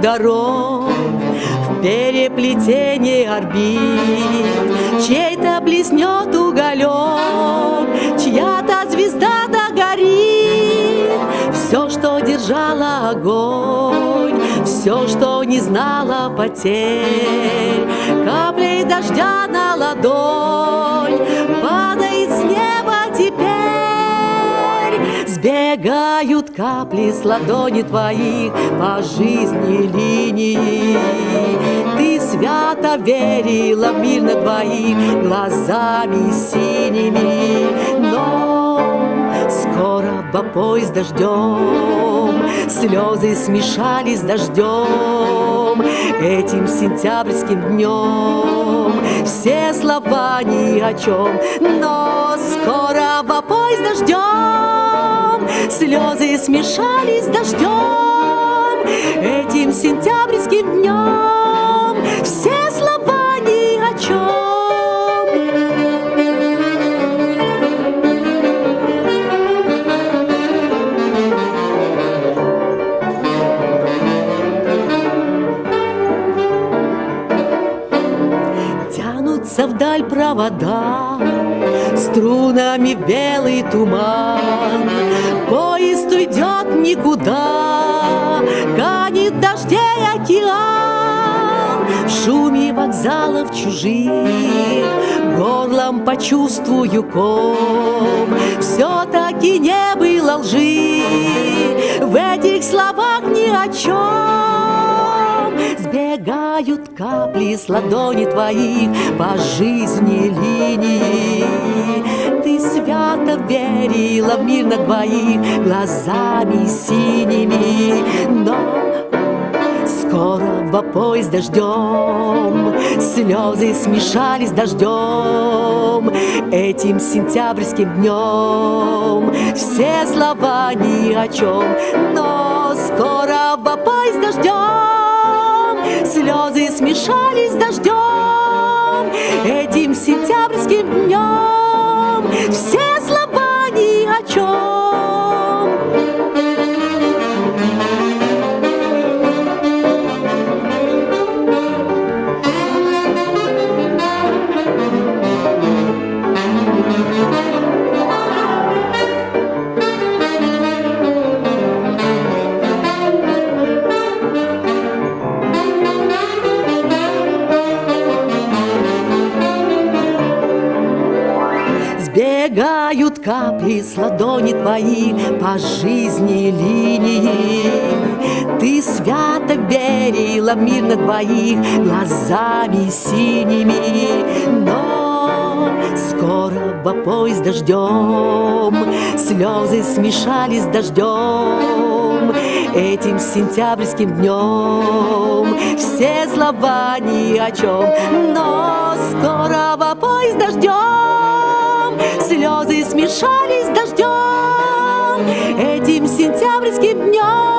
дорог В переплетении орбит Чей-то блеснет уголек Чья-то звезда догорит Все, что держало огонь Все, что не знало потерь Каплей дождя на ладонь Сбегают капли с ладони твоих По жизни линии. Ты свято верила в мир на двоих Глазами синими. Но скоро в поезд дождем Слезы смешались с дождем Этим сентябрьским днем Все слова ни о чем Но скоро в поезд дождем Слезы смешались с дождем Этим сентябрьским днем Все слова ни о чем Тянутся вдаль провода Струнами белый туман. Поезд уйдет никуда Канет дождей океан. В шуме вокзалов чужих Горлом почувствую ком. Все-таки не было лжи В этих словах ни о чем Сбегают капли с ладони твоих По жизни линии в мир на двоих Глазами синими. Но скоро в поезд дождем Слезы смешались с дождем Этим сентябрьским днем Все слова ни о чем Но скоро в поезд дождем Слезы смешались с дождем Этим сентябрьским днем Сбегают капли с ладони твои По жизни линии. Ты свято верила мир на двоих Глазами синими. Но скоро в поезд дождем Слезы смешались с дождем Этим сентябрьским днем Все слова ни о чем Но скоро в поезд дождем Слезы смешались с дождем Этим сентябрьским днем